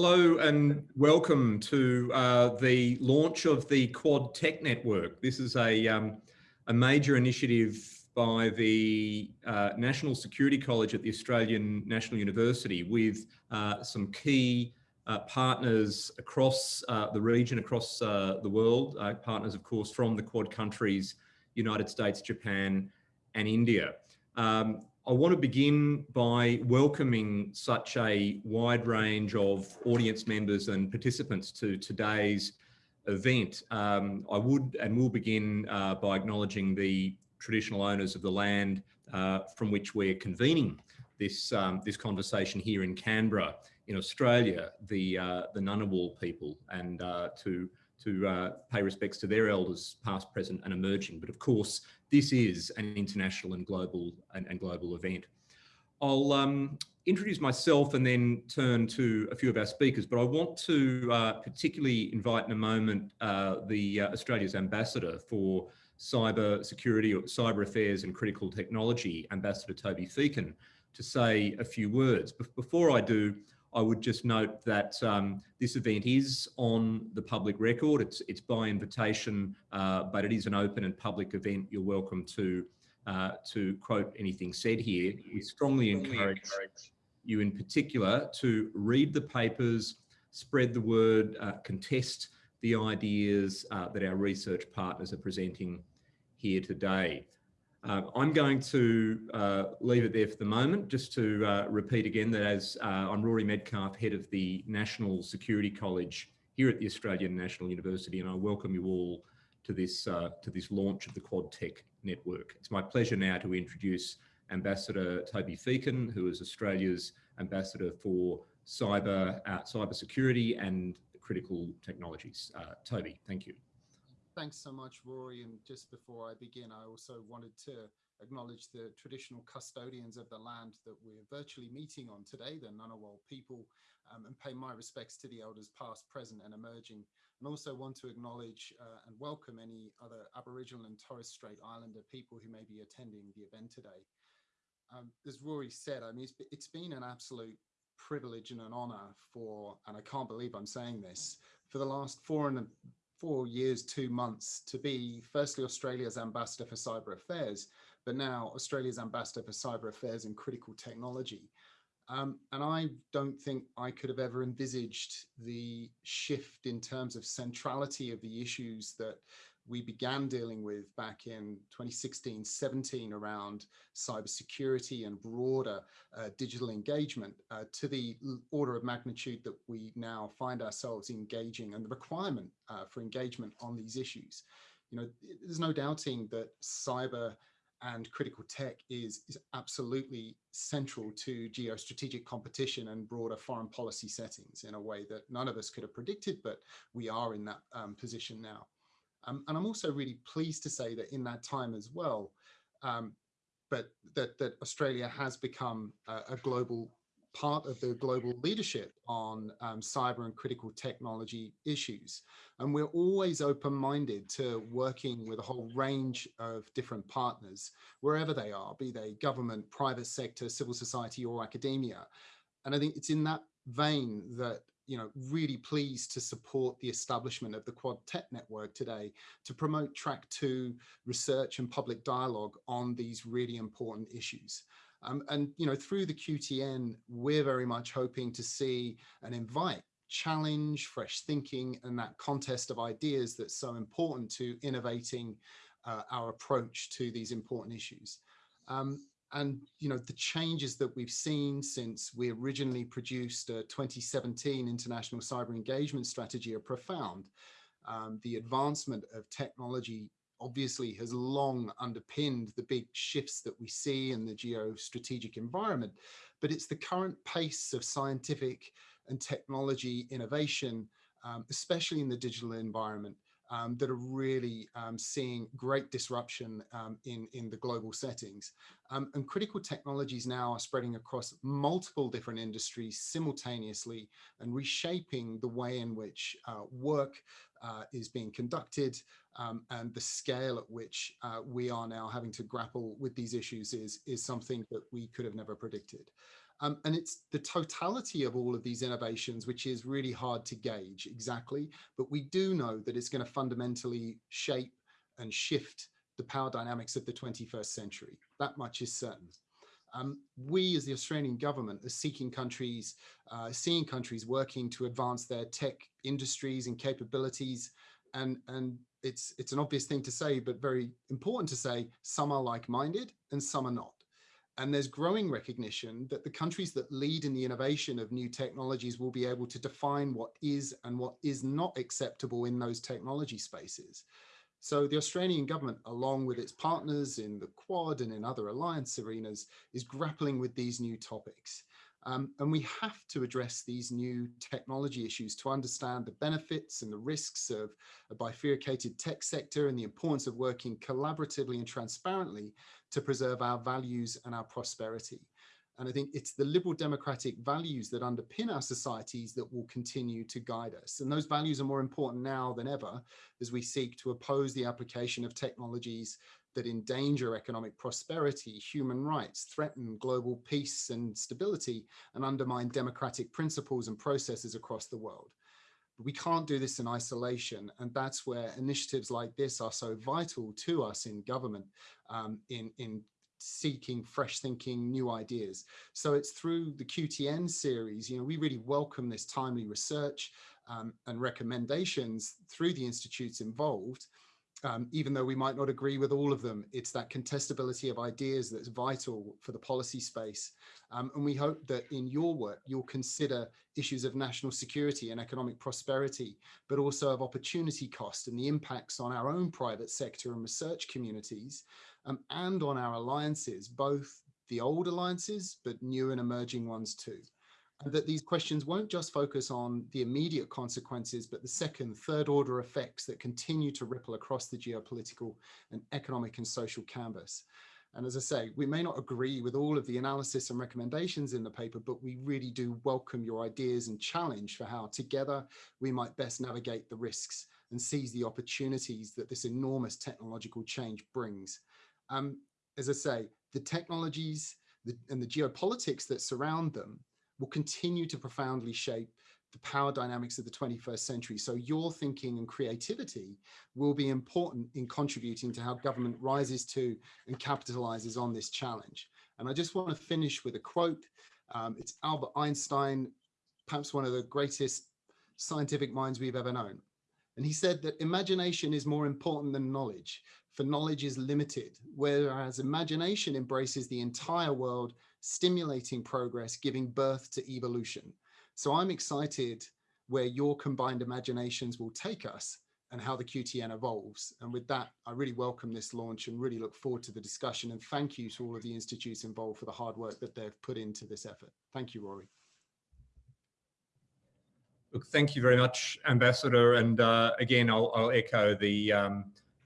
Hello and welcome to uh, the launch of the Quad Tech Network. This is a, um, a major initiative by the uh, National Security College at the Australian National University with uh, some key uh, partners across uh, the region, across uh, the world, partners of course from the Quad countries, United States, Japan and India. Um, I want to begin by welcoming such a wide range of audience members and participants to today's event. Um, I would and will begin uh, by acknowledging the traditional owners of the land uh, from which we're convening this, um, this conversation here in Canberra, in Australia, the, uh, the Ngunnawal people, and uh, to to uh, pay respects to their elders, past, present and emerging. But of course, this is an international and global and, and global event. I'll um, introduce myself and then turn to a few of our speakers, but I want to uh, particularly invite in a moment uh, the uh, Australia's ambassador for cyber security or cyber affairs and critical technology, Ambassador Toby Feakin, to say a few words. Before I do, I would just note that um, this event is on the public record. It's, it's by invitation, uh, but it is an open and public event. You're welcome to, uh, to quote anything said here. We strongly encourage you in particular to read the papers, spread the word, uh, contest the ideas uh, that our research partners are presenting here today. Uh, I'm going to uh, leave it there for the moment, just to uh, repeat again that as uh, I'm Rory Medcalf, head of the National Security College here at the Australian National University, and I welcome you all to this, uh, to this launch of the Quad Tech Network. It's my pleasure now to introduce Ambassador Toby Feakin, who is Australia's Ambassador for Cyber, uh, cyber Security and Critical Technologies. Toby, thank you thanks so much, Rory. And just before I begin, I also wanted to acknowledge the traditional custodians of the land that we're virtually meeting on today, the Ngunnawal people, um, and pay my respects to the elders past, present and emerging. And also want to acknowledge uh, and welcome any other Aboriginal and Torres Strait Islander people who may be attending the event today. Um, as Rory said, I mean, it's, it's been an absolute privilege and an honor for, and I can't believe I'm saying this, for the last four and four years, two months to be firstly Australia's ambassador for cyber affairs, but now Australia's ambassador for cyber affairs and critical technology. Um, and I don't think I could have ever envisaged the shift in terms of centrality of the issues that we began dealing with back in 2016, 17 around cybersecurity and broader uh, digital engagement uh, to the order of magnitude that we now find ourselves engaging and the requirement uh, for engagement on these issues. You know, there's no doubting that cyber and critical tech is, is absolutely central to geostrategic competition and broader foreign policy settings in a way that none of us could have predicted, but we are in that um, position now. Um, and I'm also really pleased to say that in that time as well, um, but that, that Australia has become a, a, global part of the global leadership on um, cyber and critical technology issues. And we're always open-minded to working with a whole range of different partners, wherever they are, be they government, private sector, civil society or academia. And I think it's in that vein that you know, really pleased to support the establishment of the Quad Tech Network today to promote track two research and public dialogue on these really important issues. Um, and, you know, through the QTN, we're very much hoping to see and invite challenge, fresh thinking, and that contest of ideas that's so important to innovating uh, our approach to these important issues. Um, and you know the changes that we've seen since we originally produced a 2017 international cyber engagement strategy are profound. Um, the advancement of technology obviously has long underpinned the big shifts that we see in the geostrategic environment but it's the current pace of scientific and technology innovation um, especially in the digital environment um, that are really um, seeing great disruption um, in, in the global settings. Um, and critical technologies now are spreading across multiple different industries simultaneously and reshaping the way in which uh, work uh, is being conducted um, and the scale at which uh, we are now having to grapple with these issues is, is something that we could have never predicted. Um, and it's the totality of all of these innovations, which is really hard to gauge exactly, but we do know that it's going to fundamentally shape and shift the power dynamics of the 21st century. That much is certain. Um, we as the Australian government are seeking countries, uh, seeing countries working to advance their tech industries and capabilities. And, and it's, it's an obvious thing to say, but very important to say, some are like-minded and some are not. And there's growing recognition that the countries that lead in the innovation of new technologies will be able to define what is and what is not acceptable in those technology spaces. So the Australian government, along with its partners in the Quad and in other alliance arenas, is grappling with these new topics. Um, and we have to address these new technology issues to understand the benefits and the risks of a bifurcated tech sector and the importance of working collaboratively and transparently to preserve our values and our prosperity. And I think it's the liberal democratic values that underpin our societies that will continue to guide us. And those values are more important now than ever as we seek to oppose the application of technologies that endanger economic prosperity, human rights, threaten global peace and stability, and undermine democratic principles and processes across the world. But we can't do this in isolation. And that's where initiatives like this are so vital to us in government, um, in, in seeking fresh thinking, new ideas. So it's through the QTN series, you know, we really welcome this timely research um, and recommendations through the institutes involved. Um, even though we might not agree with all of them, it's that contestability of ideas that's vital for the policy space. Um, and we hope that in your work, you'll consider issues of national security and economic prosperity, but also of opportunity cost and the impacts on our own private sector and research communities, um, and on our alliances, both the old alliances, but new and emerging ones too. And that these questions won't just focus on the immediate consequences, but the second, third order effects that continue to ripple across the geopolitical and economic and social canvas. And as I say, we may not agree with all of the analysis and recommendations in the paper, but we really do welcome your ideas and challenge for how together we might best navigate the risks and seize the opportunities that this enormous technological change brings. Um, as I say, the technologies the, and the geopolitics that surround them will continue to profoundly shape the power dynamics of the 21st century. So your thinking and creativity will be important in contributing to how government rises to and capitalizes on this challenge. And I just want to finish with a quote. Um, it's Albert Einstein, perhaps one of the greatest scientific minds we've ever known. And he said that imagination is more important than knowledge for knowledge is limited, whereas imagination embraces the entire world, stimulating progress, giving birth to evolution. So I'm excited where your combined imaginations will take us and how the QTN evolves. And with that, I really welcome this launch and really look forward to the discussion. And thank you to all of the institutes involved for the hard work that they've put into this effort. Thank you, Rory. Look, thank you very much, Ambassador. And uh, again, I'll, I'll, echo the um,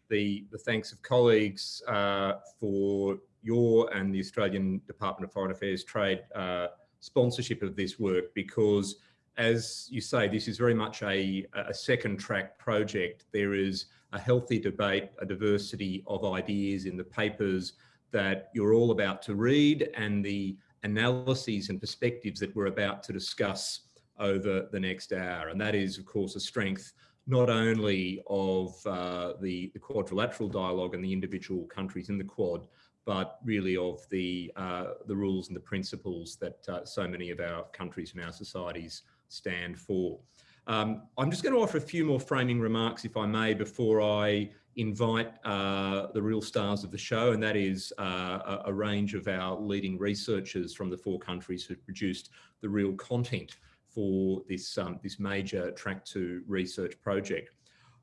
the, the thanks of colleagues uh, for your and the Australian Department of Foreign Affairs Trade uh, sponsorship of this work because as you say, this is very much a, a second track project. There is a healthy debate, a diversity of ideas in the papers that you're all about to read and the analyses and perspectives that we're about to discuss over the next hour. And that is, of course, a strength not only of uh, the, the, quadrilateral dialogue and the individual countries in the Quad, but really of the, uh, the rules and the principles that uh, so many of our countries and our societies stand for. Um, I'm just going to offer a few more framing remarks, if I may, before I invite uh, the real stars of the show, and that is uh, a, range of our leading researchers from the four countries who produced the real content for this, um, this major track two research project.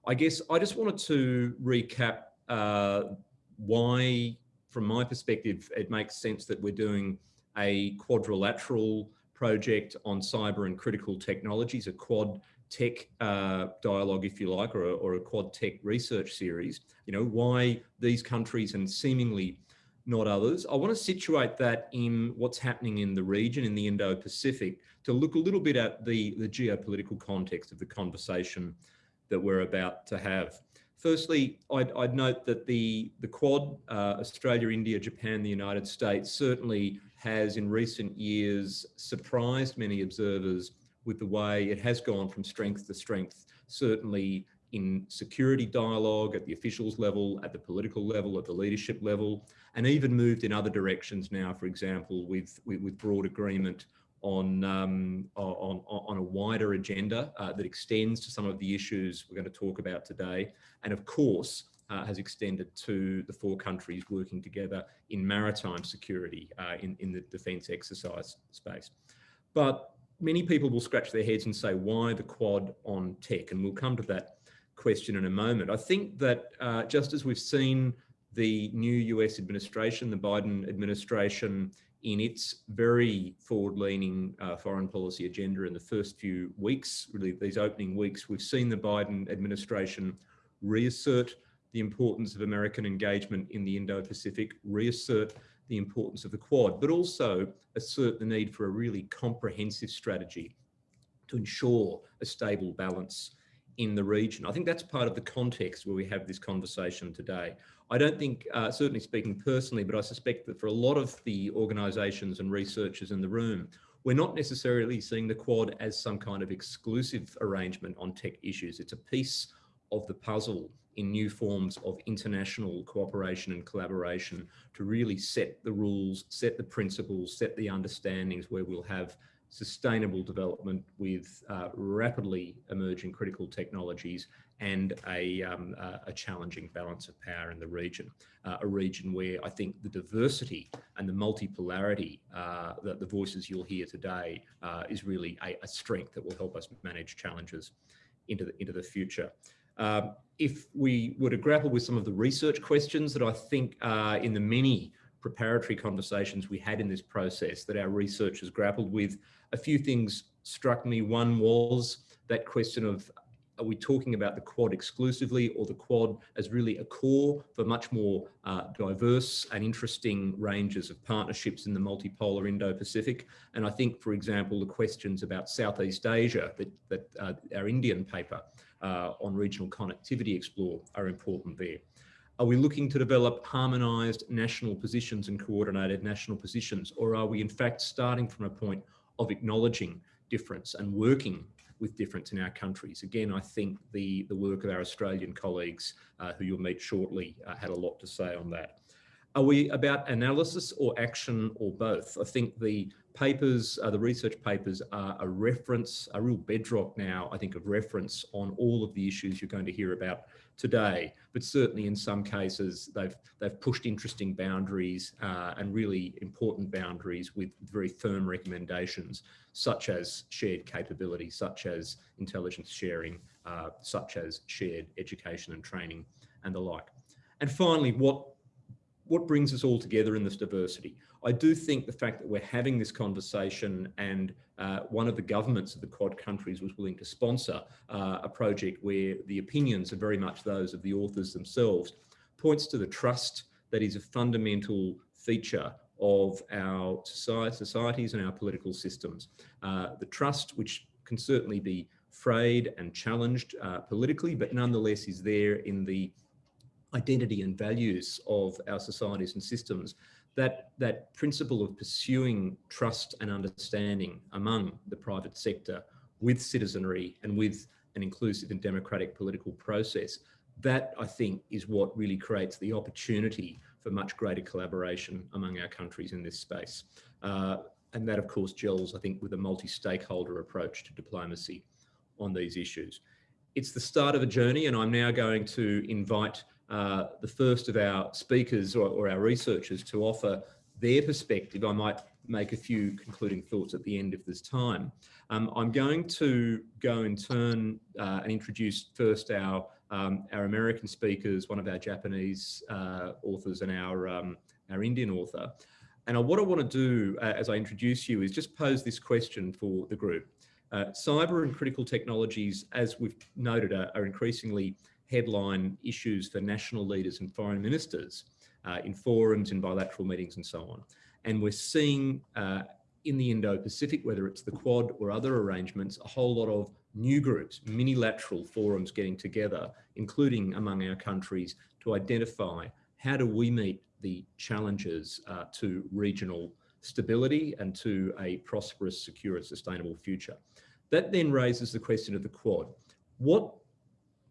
I guess I just wanted to recap uh, why, from my perspective, it makes sense that we're doing a quadrilateral project on cyber and critical technologies, a quad tech uh, dialogue, if you like, or a, or a quad tech research series. You know, why these countries and seemingly not others. I want to situate that in what's happening in the region, in the Indo-Pacific, to look a little bit at the, the geopolitical context of the conversation that we're about to have. Firstly, I'd, I'd note that the, the Quad, uh, Australia, India, Japan, the United States, certainly has in recent years surprised many observers with the way it has gone from strength to strength, certainly in security dialogue at the officials level, at the political level, at the leadership level, and even moved in other directions now, for example, with, with, with broad agreement on, um, on, on a wider agenda uh, that extends to some of the issues we're going to talk about today. And of course, uh, has extended to the four countries working together in maritime security uh, in, in the defence exercise space. But many people will scratch their heads and say, why the Quad on tech? And we'll come to that question in a moment. I think that uh, just as we've seen the new US administration, the Biden administration, in its very forward-leaning uh, foreign policy agenda in the first few weeks, really these opening weeks, we've seen the Biden administration reassert the importance of American engagement in the Indo-Pacific, reassert the importance of the Quad, but also assert the need for a really comprehensive strategy to ensure a stable balance in the region. I think that's part of the context where we have this conversation today. I don't think, uh, certainly speaking personally, but I suspect that for a lot of the organisations and researchers in the room, we're not necessarily seeing the Quad as some kind of exclusive arrangement on tech issues. It's a piece of the puzzle in new forms of international cooperation and collaboration to really set the rules, set the principles, set the understandings where we'll have sustainable development with uh, rapidly emerging critical technologies and a, um, uh, a, challenging balance of power in the region, uh, a region where I think the diversity and the multipolarity uh, that the voices you'll hear today uh, is really a, a, strength that will help us manage challenges into the, into the future. Um, if we were to grapple with some of the research questions that I think in the many preparatory conversations we had in this process that our researchers grappled with. A few things struck me. One was that question of, are we talking about the Quad exclusively or the Quad as really a core for much more uh, diverse and interesting ranges of partnerships in the multipolar Indo-Pacific? And I think, for example, the questions about Southeast Asia that, that uh, our Indian paper uh, on regional connectivity explore are important there. Are we looking to develop harmonised national positions and coordinated national positions, or are we in fact starting from a point of acknowledging difference and working with difference in our countries? Again, I think the, the work of our Australian colleagues, uh, who you'll meet shortly, uh, had a lot to say on that. Are we about analysis or action or both? I think the papers, uh, the research papers are a reference, a real bedrock now, I think, of reference on all of the issues you're going to hear about today, but certainly in some cases they've they've pushed interesting boundaries uh, and really important boundaries with very firm recommendations, such as shared capability, such as intelligence sharing, uh, such as shared education and training and the like. And finally, what what brings us all together in this diversity? I do think the fact that we're having this conversation and uh, one of the governments of the Quad countries was willing to sponsor uh, a project where the opinions are very much those of the authors themselves points to the trust that is a fundamental feature of our societies and our political systems. Uh, the trust which can certainly be frayed and challenged uh, politically, but nonetheless is there in the identity and values of our societies and systems, that, that principle of pursuing trust and understanding among the private sector with citizenry and with an inclusive and democratic political process, that I think is what really creates the opportunity for much greater collaboration among our countries in this space. Uh, and that of course gels, I think, with a multi-stakeholder approach to diplomacy on these issues. It's the start of a journey and I'm now going to invite uh, the first of our speakers or, or, our researchers to offer their perspective. I might make a few concluding thoughts at the end of this time. Um, I'm going to go and turn uh, and introduce first our um, our American speakers, one of our Japanese uh, authors and our um, our Indian author. And what I want to do uh, as I introduce you is just pose this question for the group. Uh, cyber and critical technologies, as we've noted, are, are increasingly headline issues for national leaders and foreign ministers uh, in forums, in bilateral meetings and so on. And we're seeing uh, in the Indo-Pacific, whether it's the Quad or other arrangements, a whole lot of new groups, minilateral forums getting together, including among our countries, to identify how do we meet the challenges uh, to regional stability and to a prosperous, secure and sustainable future. That then raises the question of the Quad. What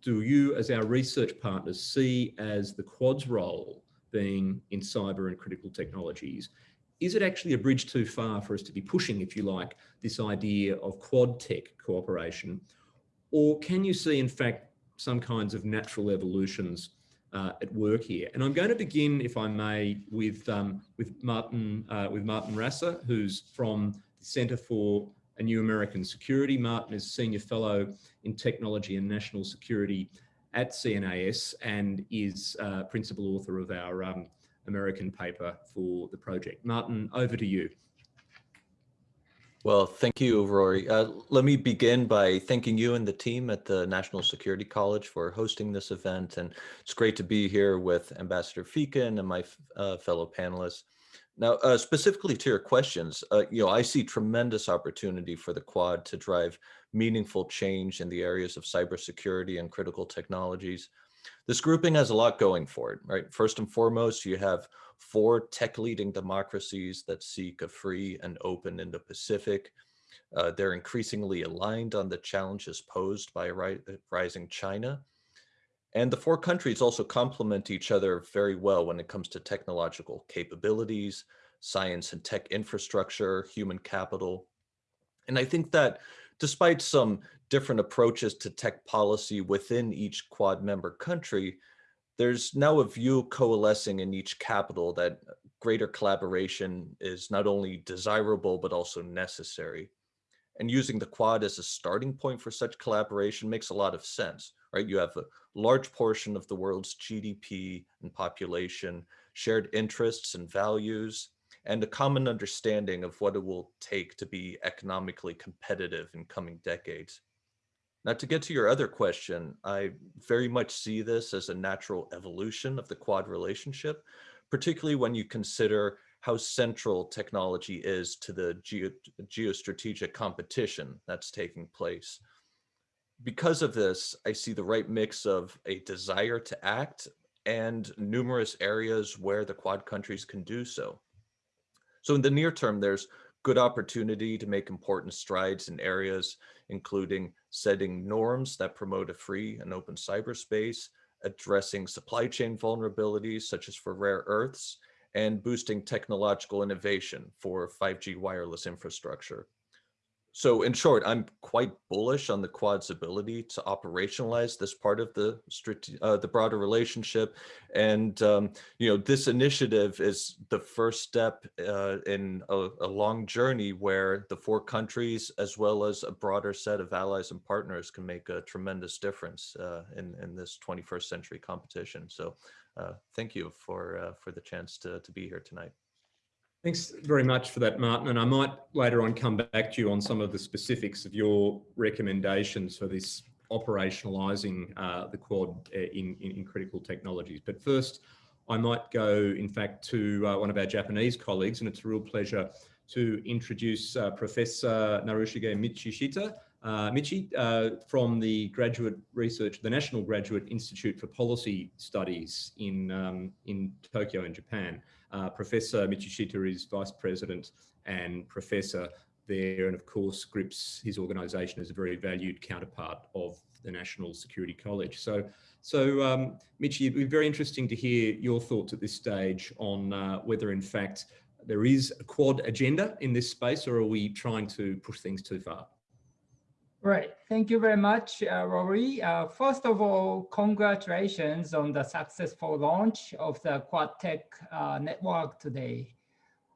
do you as our research partners see as the Quad's role being in cyber and critical technologies? Is it actually a bridge too far for us to be pushing, if you like, this idea of Quad tech cooperation? Or can you see, in fact, some kinds of natural evolutions uh, at work here. And I'm going to begin, if I may, with um, with Martin uh, with Martin Rasser, who's from the Centre for a New American Security. Martin is Senior Fellow in Technology and National Security at CNAS and is uh, Principal Author of our um, American paper for the project. Martin, over to you. Well, thank you, Rory. Uh, let me begin by thanking you and the team at the National Security College for hosting this event. And it's great to be here with Ambassador Feakin and my uh, fellow panelists. Now, uh, specifically to your questions, uh, you know, I see tremendous opportunity for the Quad to drive meaningful change in the areas of cybersecurity and critical technologies. This grouping has a lot going for it, right? First and foremost, you have four tech leading democracies that seek a free and open Indo-Pacific. Uh, they're increasingly aligned on the challenges posed by ri rising China. And the four countries also complement each other very well when it comes to technological capabilities, science and tech infrastructure, human capital. And I think that despite some different approaches to tech policy within each Quad member country, there's now a view coalescing in each capital that greater collaboration is not only desirable, but also necessary. And using the Quad as a starting point for such collaboration makes a lot of sense, right? You have a large portion of the world's GDP and population, shared interests and values, and a common understanding of what it will take to be economically competitive in coming decades. Now, to get to your other question, I very much see this as a natural evolution of the Quad relationship, particularly when you consider how central technology is to the geo geostrategic competition that's taking place. Because of this, I see the right mix of a desire to act and numerous areas where the Quad countries can do so. So in the near term, there's good opportunity to make important strides in areas including setting norms that promote a free and open cyberspace, addressing supply chain vulnerabilities such as for rare earths, and boosting technological innovation for 5G wireless infrastructure. So in short, I'm quite bullish on the Quad's ability to operationalize this part of the uh, the broader relationship. And, um, you know, this initiative is the first step uh, in a, a, long journey where the four countries, as well as a broader set of allies and partners can make a tremendous difference uh, in, in this 21st century competition. So uh, thank you for, uh, for the chance to, to be here tonight. Thanks very much for that, Martin. And I might later on come back to you on some of the specifics of your recommendations for this operationalising uh, the Quad uh, in, in, in, critical technologies. But first, I might go, in fact, to uh, one of our Japanese colleagues, and it's a real pleasure to introduce uh, Professor Narushige Michishita, uh, Michi, uh, from the graduate research, the National Graduate Institute for Policy Studies in, um, in Tokyo in Japan. Uh, professor Michishita is vice president and professor there, and of course GRIPS his organisation as a very valued counterpart of the National Security College. So, so um, Michi, it'd be very interesting to hear your thoughts at this stage on uh, whether in fact there is a quad agenda in this space or are we trying to push things too far? Right. Thank you very much, uh, Rory. Uh, first of all, congratulations on the successful launch of the QuadTech uh, network today.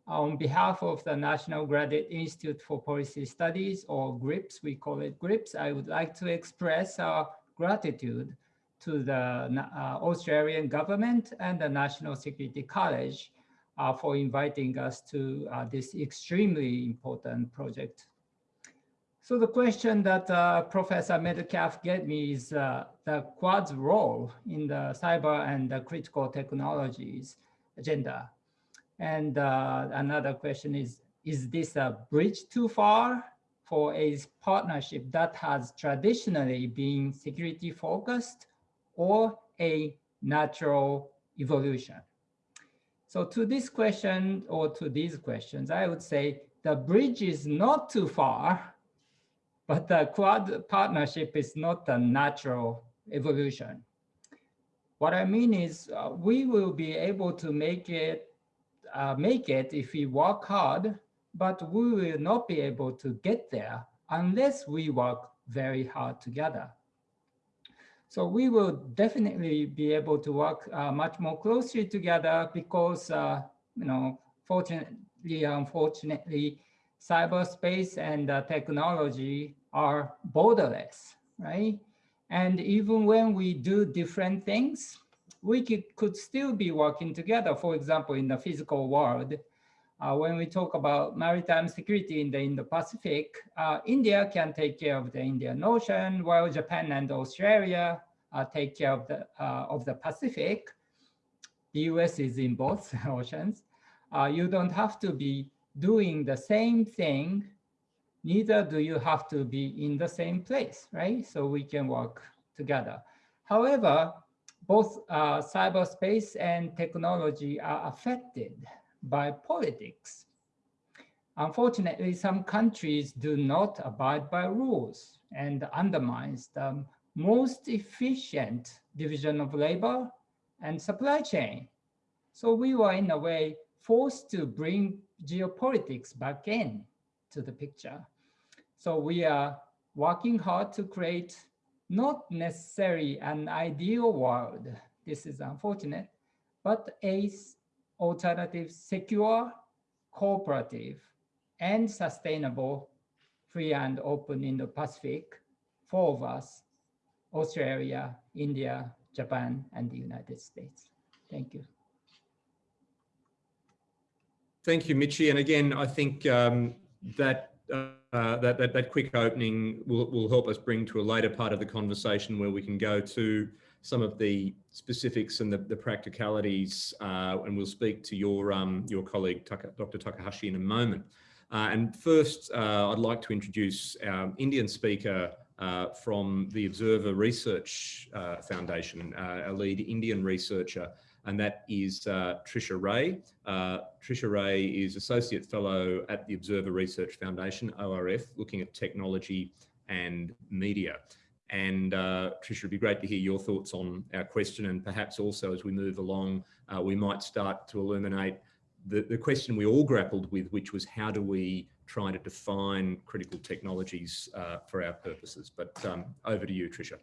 On behalf of the National Graduate Institute for Policy Studies, or GRIPS, we call it GRIPS, I would like to express our gratitude to the uh, Australian government and the National Security College uh, for inviting us to uh, this extremely important project. So the question that uh, Professor Medcalf gave me is uh, the Quad's role in the cyber and the critical technologies agenda. And uh, another question is, is this a bridge too far for a partnership that has traditionally been security focused or a natural evolution? So to this question or to these questions, I would say the bridge is not too far, but the Quad partnership is not a natural evolution. What I mean is uh, we will be able to make it, uh, make it if we work hard, but we will not be able to get there unless we work very hard together. So we will definitely be able to work uh, much more closely together because, uh, you know, fortunately, unfortunately, cyberspace and uh, technology are borderless, right? And even when we do different things, we could, could still be working together. For example, in the physical world, uh, when we talk about maritime security in the Indo-Pacific, uh, India can take care of the Indian Ocean, while Japan and Australia uh, take care of the, uh, of the Pacific. The US is in both oceans. Uh, you don't have to be doing the same thing, neither do you have to be in the same place, right? So we can work together. However, both uh, cyberspace and technology are affected by politics. Unfortunately, some countries do not abide by rules and undermines the most efficient division of labor and supply chain. So we were in a way forced to bring geopolitics back in to the picture. So we are working hard to create not necessarily an ideal world, this is unfortunate, but a alternative, secure, cooperative, and sustainable, free and open Indo-Pacific, four of us, Australia, India, Japan, and the United States. Thank you. Thank you, Michi. And again, I think um, that, uh, that, that, that quick opening will, will help us bring to a later part of the conversation where we can go to some of the specifics and the, the practicalities, uh, and we'll speak to your, um, your colleague, Taka, Dr. Takahashi, in a moment. Uh, and first, uh, I'd like to introduce our Indian speaker uh, from the Observer Research uh, Foundation, a lead Indian researcher, and that is Trisha Ray. Trisha Ray is Associate Fellow at the Observer Research Foundation, ORF, looking at technology and media. And uh, Trisha, it'd be great to hear your thoughts on our question and perhaps also as we move along, uh, we might start to illuminate the, the question we all grappled with, which was how do we try to define critical technologies uh, for our purposes? But um, over to you, Trisha.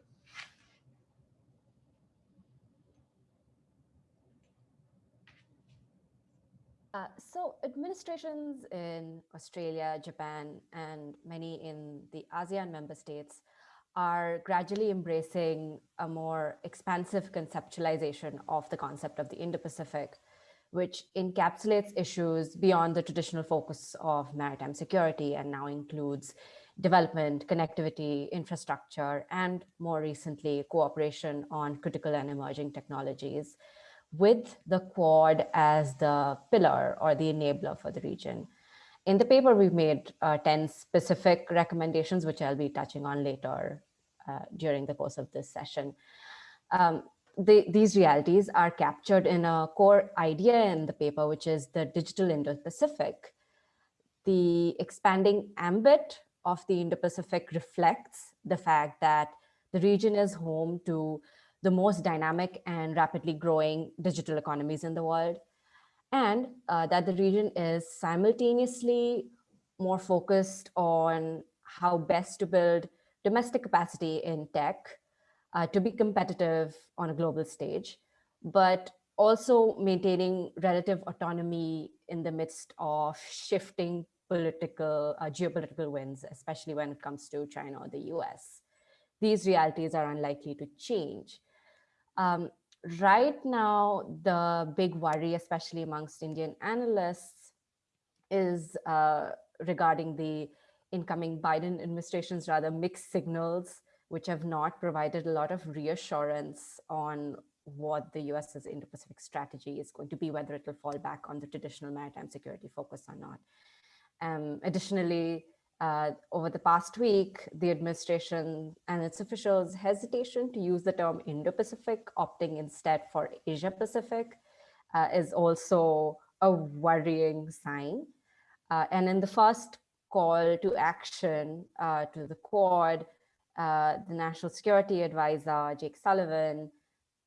Uh, so administrations in Australia, Japan, and many in the ASEAN member states are gradually embracing a more expansive conceptualization of the concept of the Indo-Pacific, which encapsulates issues beyond the traditional focus of maritime security and now includes development, connectivity, infrastructure, and more recently, cooperation on critical and emerging technologies with the Quad as the pillar or the enabler for the region. In the paper, we've made uh, 10 specific recommendations, which I'll be touching on later uh, during the course of this session. Um, the, these realities are captured in a core idea in the paper, which is the digital Indo-Pacific. The expanding ambit of the Indo-Pacific reflects the fact that the region is home to the most dynamic and rapidly growing digital economies in the world and uh, that the region is simultaneously more focused on how best to build domestic capacity in tech uh, to be competitive on a global stage, but also maintaining relative autonomy in the midst of shifting political, uh, geopolitical winds, especially when it comes to China or the US. These realities are unlikely to change. Um, right now, the big worry, especially amongst Indian analysts, is uh, regarding the incoming Biden administration's rather mixed signals, which have not provided a lot of reassurance on what the US's Indo-Pacific strategy is going to be, whether it will fall back on the traditional maritime security focus or not. Um, additionally, uh, over the past week, the administration and its officials' hesitation to use the term Indo-Pacific, opting instead for Asia-Pacific, uh, is also a worrying sign. Uh, and in the first call to action uh, to the Quad, uh, the National Security Advisor, Jake Sullivan,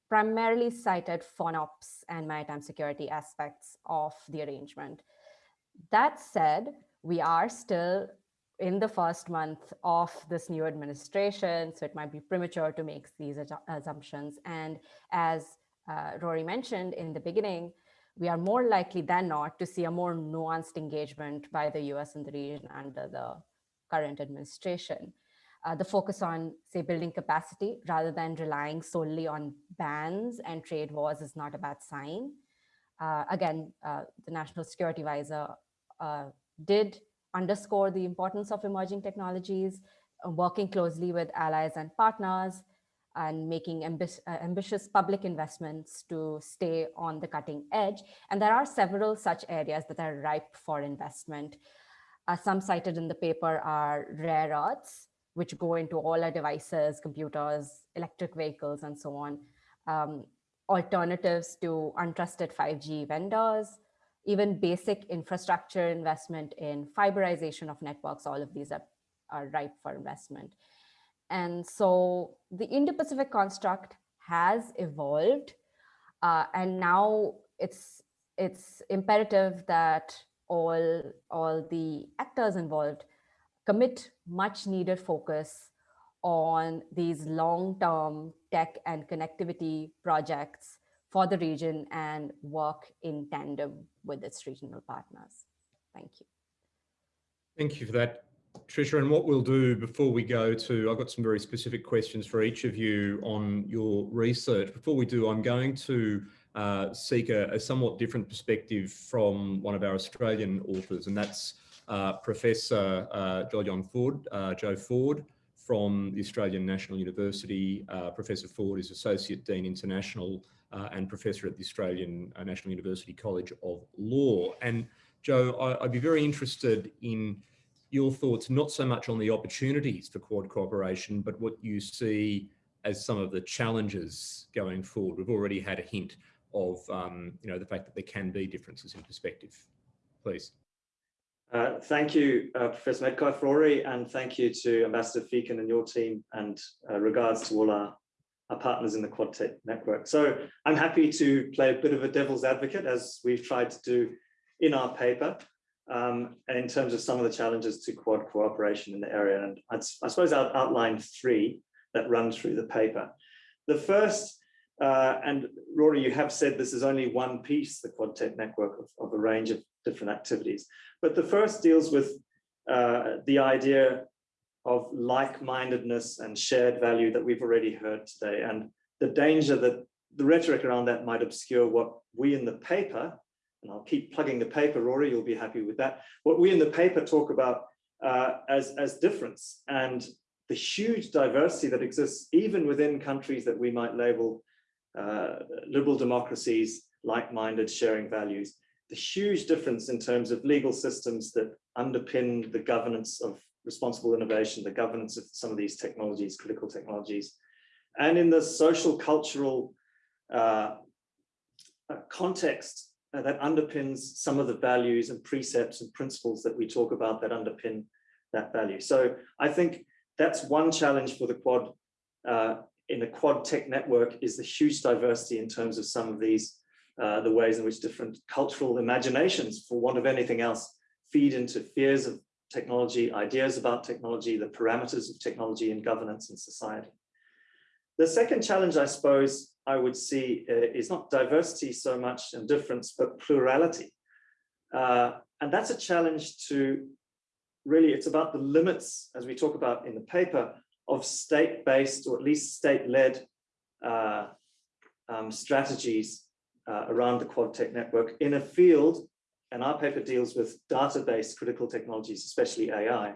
primarily cited FONOPS and maritime security aspects of the arrangement. That said, we are still in the first month of this new administration, so it might be premature to make these assumptions. And as uh, Rory mentioned in the beginning, we are more likely than not to see a more nuanced engagement by the US in the region under the current administration. Uh, the focus on, say, building capacity rather than relying solely on bans and trade wars is not a bad sign. Uh, again, uh, the National Security Advisor uh, did underscore the importance of emerging technologies, uh, working closely with allies and partners, and making ambi uh, ambitious public investments to stay on the cutting edge. And there are several such areas that are ripe for investment. Uh, some cited in the paper are rare earths, which go into all our devices, computers, electric vehicles, and so on. Um, alternatives to untrusted 5G vendors, even basic infrastructure investment in fiberization of networks, all of these are, are ripe for investment. And so the Indo-Pacific construct has evolved uh, and now it's it's imperative that all all the actors involved commit much needed focus on these long-term tech and connectivity projects for the region and work in tandem with its regional partners. Thank you. Thank you for that, Trisha. And what we'll do before we go to, I've got some very specific questions for each of you on your research. Before we do, I'm going to uh, seek a, a, somewhat different perspective from one of our Australian authors, and that's uh, Professor uh, Ford, uh, Joe Ford from the Australian National University. Uh, Professor Ford is Associate Dean International uh, and Professor at the Australian uh, National University College of Law. And Joe, I, would be very interested in your thoughts, not so much on the opportunities for Quad cooperation, but what you see as some of the challenges going forward. We've already had a hint of, um, you know, the fact that there can be differences in perspective. Please. Uh, thank you, uh, Professor Medcalf, Rory, and thank you to Ambassador Feakin and your team, and uh, regards to all our, our partners in the QuadTech network. So I'm happy to play a bit of a devil's advocate, as we've tried to do in our paper, um, in terms of some of the challenges to Quad cooperation in the area. And I'd, I suppose I'll outline three that run through the paper. The first, uh, and Rory, you have said this is only one piece, the QuadTech network of, of a range of different activities. But the first deals with uh, the idea of like-mindedness and shared value that we've already heard today, and the danger that the rhetoric around that might obscure what we in the paper, and I'll keep plugging the paper, Rory, you'll be happy with that, what we in the paper talk about uh, as, as difference and the huge diversity that exists even within countries that we might label uh, liberal democracies, like-minded, sharing values the huge difference in terms of legal systems that underpin the governance of responsible innovation, the governance of some of these technologies, critical technologies, and in the social cultural uh, uh, context uh, that underpins some of the values and precepts and principles that we talk about that underpin that value. So I think that's one challenge for the Quad uh, in the Quad Tech network is the huge diversity in terms of some of these uh, the ways in which different cultural imaginations, for want of anything else, feed into fears of technology, ideas about technology, the parameters of technology and governance and society. The second challenge, I suppose, I would see uh, is not diversity so much and difference, but plurality. Uh, and that's a challenge to really, it's about the limits, as we talk about in the paper, of state-based or at least state-led uh, um, strategies uh, around the QuadTech network in a field, and our paper deals with data-based critical technologies, especially AI,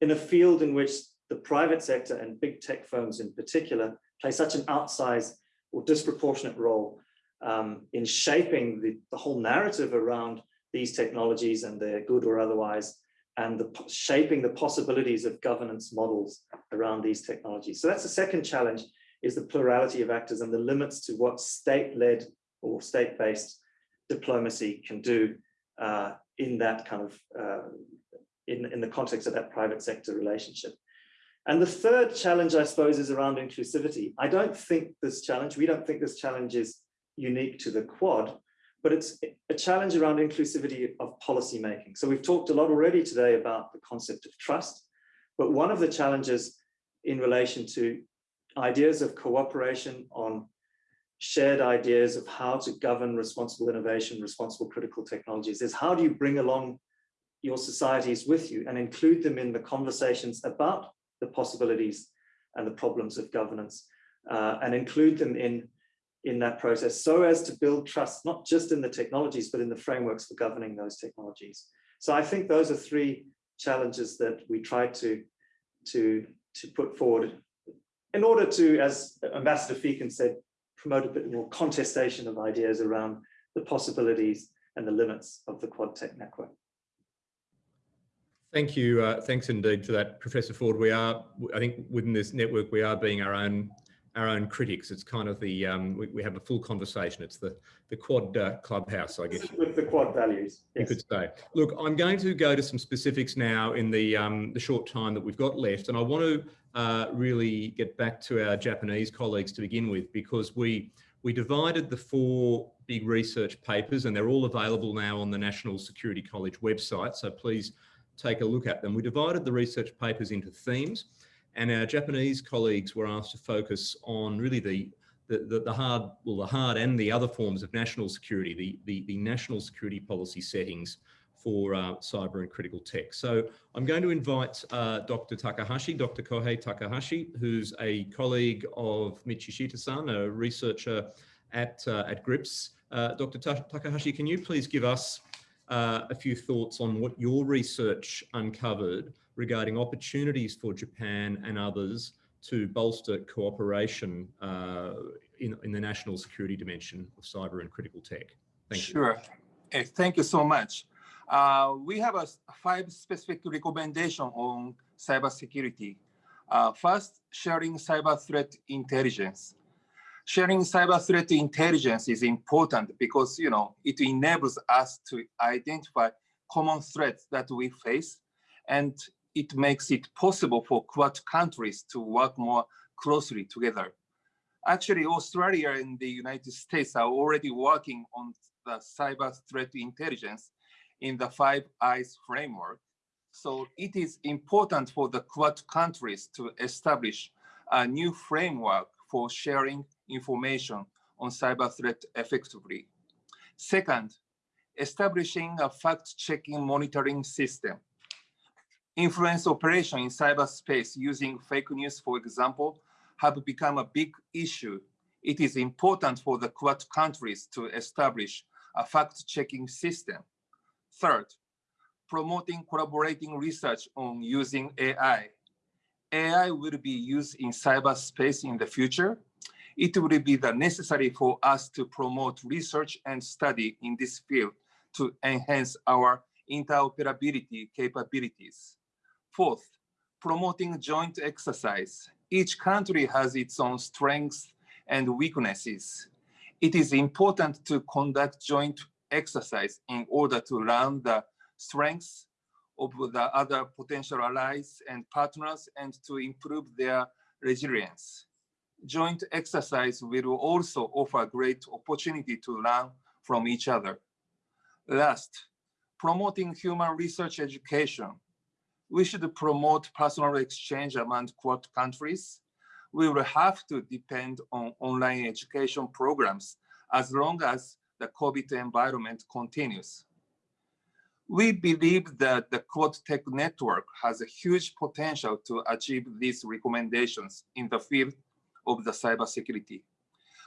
in a field in which the private sector and big tech firms in particular play such an outsized or disproportionate role um, in shaping the, the whole narrative around these technologies and their good or otherwise, and the, shaping the possibilities of governance models around these technologies. So that's the second challenge, is the plurality of actors and the limits to what state-led or state-based diplomacy can do uh, in that kind of, uh, in, in the context of that private sector relationship. And the third challenge, I suppose, is around inclusivity. I don't think this challenge, we don't think this challenge is unique to the Quad, but it's a challenge around inclusivity of policy making. So we've talked a lot already today about the concept of trust, but one of the challenges in relation to ideas of cooperation on shared ideas of how to govern responsible innovation, responsible critical technologies is how do you bring along your societies with you and include them in the conversations about the possibilities and the problems of governance uh, and include them in, in that process so as to build trust, not just in the technologies, but in the frameworks for governing those technologies. So I think those are three challenges that we try to, to, to put forward in order to, as Ambassador Feakin said, promote a bit more contestation of ideas around the possibilities and the limits of the Quad Tech network. Thank you. Uh, thanks indeed for that, Professor Ford. We are, I think within this network, we are being our own our own critics. It's kind of the, um, we, we, have a full conversation. It's the, the quad uh, clubhouse, I guess. With the quad values. Yes. You could say. Look, I'm going to go to some specifics now in the, um, the short time that we've got left. And I want to uh, really get back to our Japanese colleagues to begin with, because we, we divided the four big research papers and they're all available now on the National Security College website. So please take a look at them. We divided the research papers into themes. And our Japanese colleagues were asked to focus on really the, the, the, hard, well, the hard and the other forms of national security, the, the, the national security policy settings for uh, cyber and critical tech. So I'm going to invite uh, Dr. Takahashi, Dr. Kohei Takahashi, who's a colleague of Michishita-san, a researcher at, uh, at GRIPS. Uh, Dr. Takahashi, can you please give us uh, a few thoughts on what your research uncovered regarding opportunities for Japan and others to bolster cooperation uh, in, in the national security dimension of cyber and critical tech? Thank sure. you. Sure. thank you so much. Uh, we have a five specific recommendation on cybersecurity. Uh, first, sharing cyber threat intelligence. Sharing cyber threat intelligence is important because you know it enables us to identify common threats that we face and it makes it possible for Quad countries to work more closely together. Actually, Australia and the United States are already working on the cyber threat intelligence in the Five Eyes framework. So it is important for the Quad countries to establish a new framework for sharing information on cyber threat effectively. Second, establishing a fact-checking monitoring system Influence operation in cyberspace using fake news, for example, have become a big issue. It is important for the Quad countries to establish a fact-checking system. Third, promoting collaborating research on using AI. AI will be used in cyberspace in the future. It will be the necessary for us to promote research and study in this field to enhance our interoperability capabilities. Fourth, promoting joint exercise. Each country has its own strengths and weaknesses. It is important to conduct joint exercise in order to learn the strengths of the other potential allies and partners and to improve their resilience. Joint exercise will also offer great opportunity to learn from each other. Last, promoting human research education we should promote personal exchange among Quad countries. We will have to depend on online education programs as long as the COVID environment continues. We believe that the Quad Tech network has a huge potential to achieve these recommendations in the field of the cybersecurity.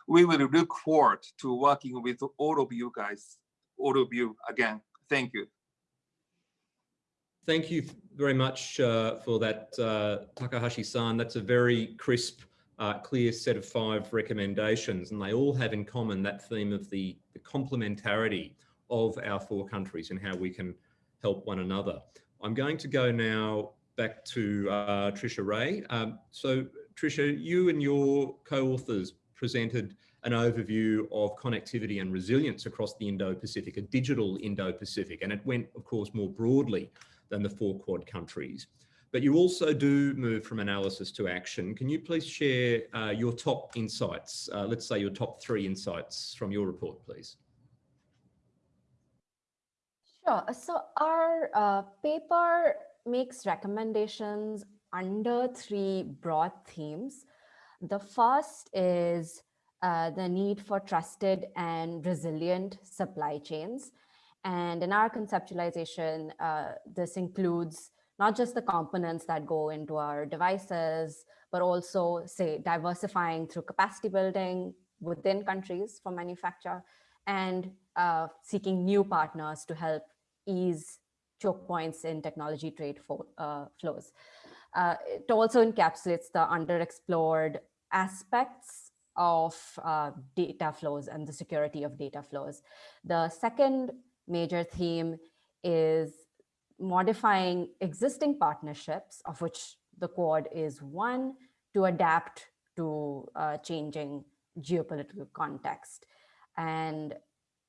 We will look forward to working with all of you guys, all of you again. Thank you. Thank you very much uh, for that, uh, Takahashi-san. That's a very crisp, uh, clear set of five recommendations, and they all have in common that theme of the, the complementarity of our four countries and how we can help one another. I'm going to go now back to uh, Trisha Ray. Um, so Trisha, you and your co-authors presented an overview of connectivity and resilience across the Indo-Pacific, a digital Indo-Pacific, and it went, of course, more broadly than the four Quad countries. But you also do move from analysis to action. Can you please share uh, your top insights? Uh, let's say your top three insights from your report, please. Sure. So our uh, paper makes recommendations under three broad themes. The first is uh, the need for trusted and resilient supply chains. And in our conceptualization, uh, this includes not just the components that go into our devices, but also say diversifying through capacity building within countries for manufacture and uh, seeking new partners to help ease choke points in technology trade for, uh, flows. Uh, it also encapsulates the underexplored aspects of uh, data flows and the security of data flows. The second major theme is modifying existing partnerships, of which the Quad is one, to adapt to uh, changing geopolitical context. And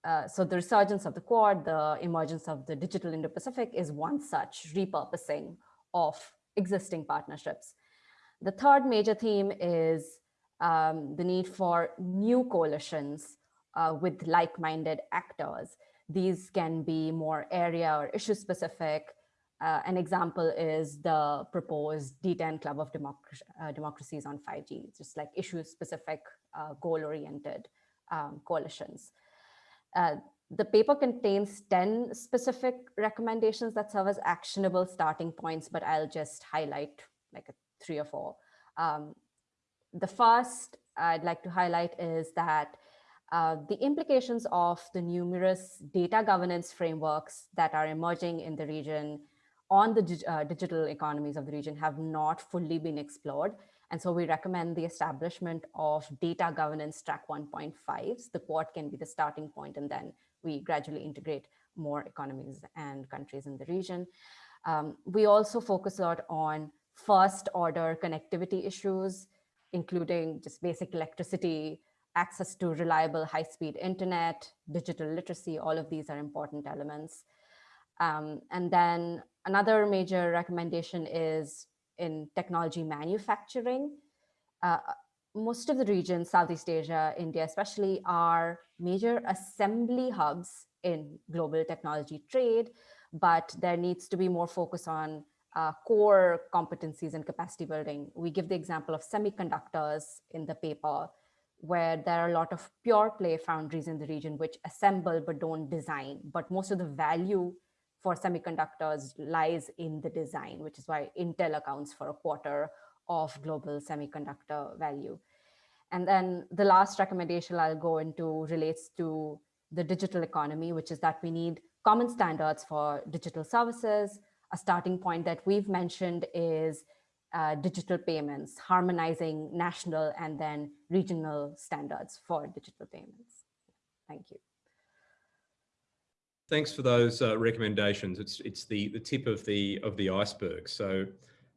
uh, so the resurgence of the Quad, the emergence of the digital Indo-Pacific is one such repurposing of existing partnerships. The third major theme is um, the need for new coalitions uh, with like-minded actors. These can be more area or issue specific. Uh, an example is the proposed D10 Club of Democracy, uh, Democracies on 5G, it's just like issue specific, uh, goal oriented um, coalitions. Uh, the paper contains 10 specific recommendations that serve as actionable starting points, but I'll just highlight like three or four. Um, the first I'd like to highlight is that uh, the implications of the numerous data governance frameworks that are emerging in the region on the uh, digital economies of the region have not fully been explored. And so we recommend the establishment of data governance track 1.5. The quad can be the starting point and then we gradually integrate more economies and countries in the region. Um, we also focus a lot on first order connectivity issues, including just basic electricity, access to reliable high-speed internet, digital literacy, all of these are important elements. Um, and then another major recommendation is in technology manufacturing. Uh, most of the regions, Southeast Asia, India especially, are major assembly hubs in global technology trade, but there needs to be more focus on uh, core competencies and capacity building. We give the example of semiconductors in the paper, where there are a lot of pure play foundries in the region which assemble but don't design. But most of the value for semiconductors lies in the design, which is why Intel accounts for a quarter of global semiconductor value. And then the last recommendation I'll go into relates to the digital economy, which is that we need common standards for digital services. A starting point that we've mentioned is uh, digital payments, harmonizing national and then regional standards for digital payments. Thank you. Thanks for those uh, recommendations. It's it's the the tip of the of the iceberg. So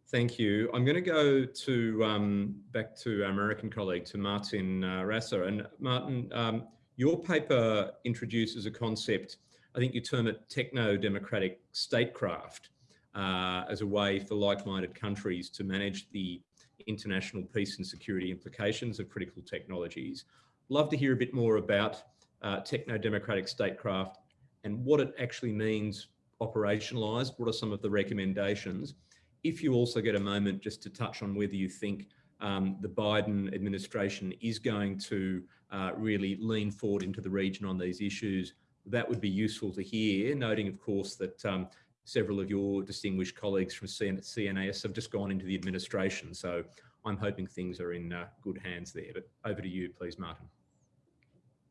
thank you. I'm going to go to um, back to our American colleague to Martin uh, Rasser and Martin. Um, your paper introduces a concept. I think you term it techno-democratic statecraft uh, as a way for like-minded countries to manage the international peace and security implications of critical technologies. Love to hear a bit more about uh, techno-democratic statecraft and what it actually means operationalized. What are some of the recommendations? If you also get a moment just to touch on whether you think um, the Biden administration is going to uh, really lean forward into the region on these issues, that would be useful to hear, noting, of course, that um, several of your distinguished colleagues from CNAS have just gone into the administration. So I'm hoping things are in uh, good hands there. But over to you, please, Martin.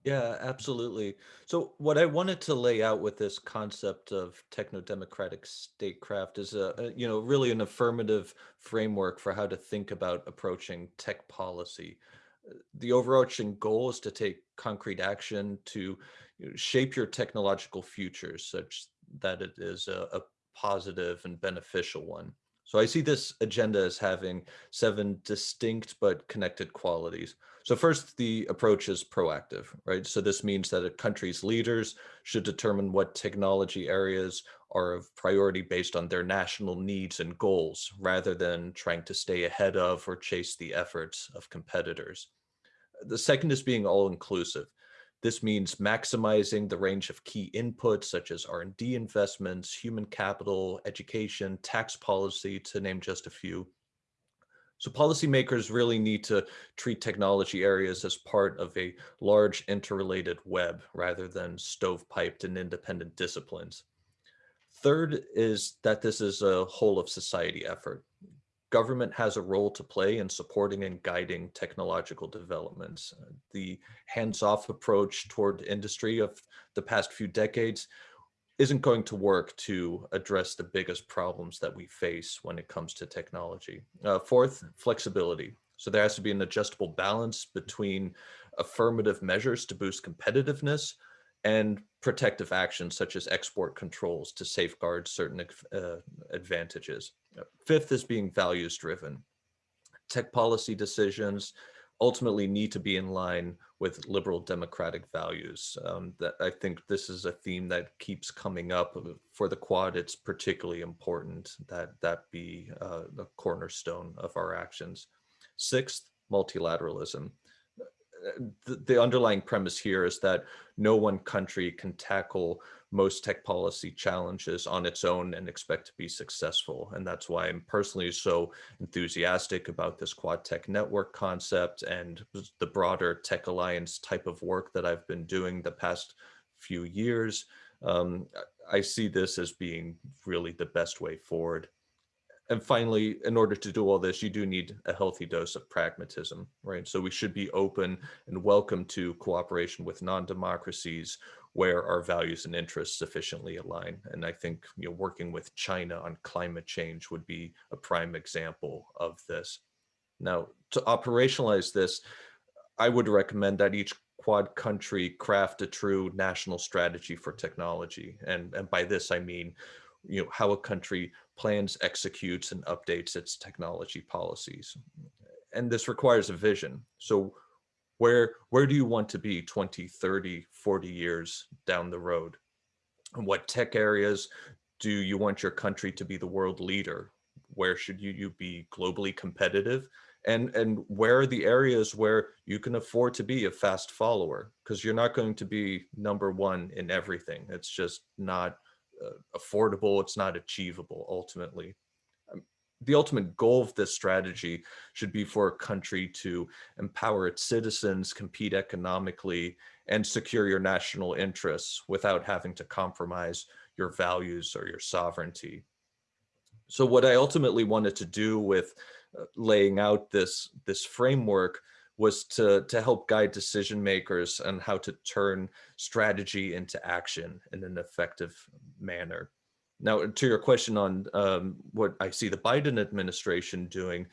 Yeah, absolutely. So what I wanted to lay out with this concept of techno-democratic statecraft is a, a, you know, really an affirmative framework for how to think about approaching tech policy. The overarching goal is to take concrete action to you know, shape your technological futures such that it is a, a positive and beneficial one. So I see this agenda as having seven distinct but connected qualities. So first, the approach is proactive, right? So this means that a country's leaders should determine what technology areas are of priority based on their national needs and goals, rather than trying to stay ahead of or chase the efforts of competitors. The second is being all-inclusive. This means maximizing the range of key inputs such as R&D investments, human capital, education, tax policy, to name just a few. So policymakers really need to treat technology areas as part of a large interrelated web rather than stovepiped and independent disciplines. Third is that this is a whole of society effort government has a role to play in supporting and guiding technological developments. Uh, the hands-off approach toward industry of the past few decades isn't going to work to address the biggest problems that we face when it comes to technology. Uh, fourth, flexibility. So there has to be an adjustable balance between affirmative measures to boost competitiveness and protective actions such as export controls to safeguard certain uh, advantages. Fifth is being values driven. Tech policy decisions ultimately need to be in line with liberal democratic values. Um, that I think this is a theme that keeps coming up for the Quad. It's particularly important that that be uh, the cornerstone of our actions. Sixth, multilateralism the, the underlying premise here is that no one country can tackle most tech policy challenges on its own and expect to be successful. And that's why I'm personally so enthusiastic about this Quad Tech Network concept and the broader Tech Alliance type of work that I've been doing the past few years. Um, I see this as being really the best way forward and finally, in order to do all this, you do need a healthy dose of pragmatism, right? So we should be open and welcome to cooperation with non-democracies where our values and interests sufficiently align. And I think you know, working with China on climate change would be a prime example of this. Now, to operationalize this, I would recommend that each quad country craft a true national strategy for technology. And, and by this, I mean, you know, how a country plans, executes, and updates its technology policies. And this requires a vision. So where, where do you want to be 20, 30, 40 years down the road? And what tech areas do you want your country to be the world leader? Where should you, you be globally competitive? And, and where are the areas where you can afford to be a fast follower? Because you're not going to be number one in everything. It's just not affordable, it's not achievable ultimately. Um, the ultimate goal of this strategy should be for a country to empower its citizens, compete economically, and secure your national interests without having to compromise your values or your sovereignty. So what I ultimately wanted to do with uh, laying out this, this framework was to, to help guide decision makers on how to turn strategy into action in an effective manner. Now, to your question on um, what I see the Biden administration doing,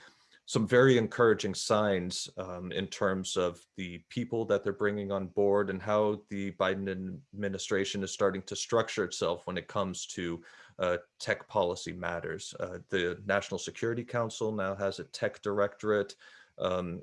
some very encouraging signs um, in terms of the people that they're bringing on board and how the Biden administration is starting to structure itself when it comes to uh, tech policy matters. Uh, the National Security Council now has a tech directorate. Um,